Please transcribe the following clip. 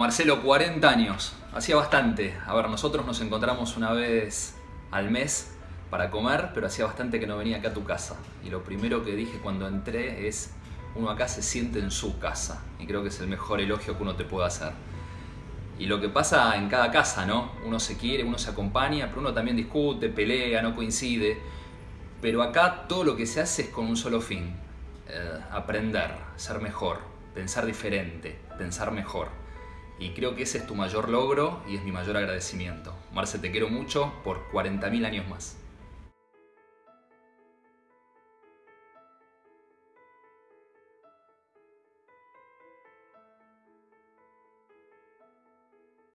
Marcelo, 40 años. Hacía bastante. A ver, nosotros nos encontramos una vez al mes para comer, pero hacía bastante que no venía acá a tu casa. Y lo primero que dije cuando entré es, uno acá se siente en su casa. Y creo que es el mejor elogio que uno te puede hacer. Y lo que pasa en cada casa, ¿no? Uno se quiere, uno se acompaña, pero uno también discute, pelea, no coincide. Pero acá todo lo que se hace es con un solo fin. Eh, aprender, ser mejor, pensar diferente, pensar mejor. Y creo que ese es tu mayor logro y es mi mayor agradecimiento. Marce, te quiero mucho por 40.000 años más.